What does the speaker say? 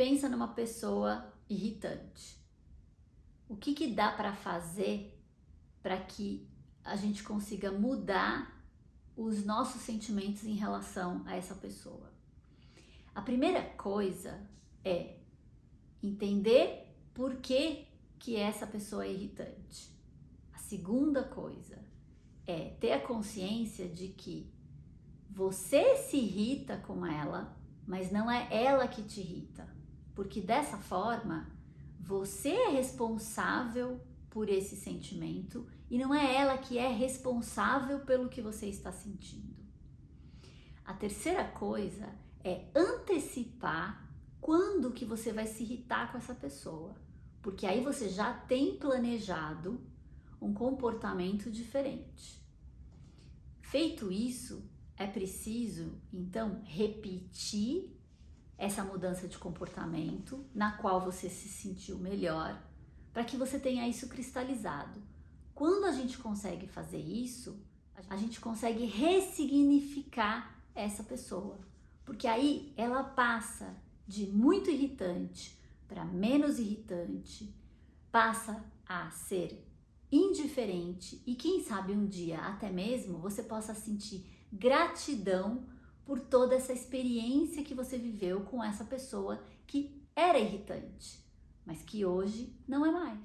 pensa numa pessoa irritante. O que, que dá para fazer para que a gente consiga mudar os nossos sentimentos em relação a essa pessoa? A primeira coisa é entender por que, que essa pessoa é irritante. A segunda coisa é ter a consciência de que você se irrita com ela, mas não é ela que te irrita. Porque dessa forma, você é responsável por esse sentimento e não é ela que é responsável pelo que você está sentindo. A terceira coisa é antecipar quando que você vai se irritar com essa pessoa, porque aí você já tem planejado um comportamento diferente. Feito isso, é preciso então repetir essa mudança de comportamento na qual você se sentiu melhor, para que você tenha isso cristalizado. Quando a gente consegue fazer isso, a gente consegue ressignificar essa pessoa, porque aí ela passa de muito irritante para menos irritante, passa a ser indiferente e quem sabe um dia até mesmo você possa sentir gratidão por toda essa experiência que você viveu com essa pessoa que era irritante, mas que hoje não é mais.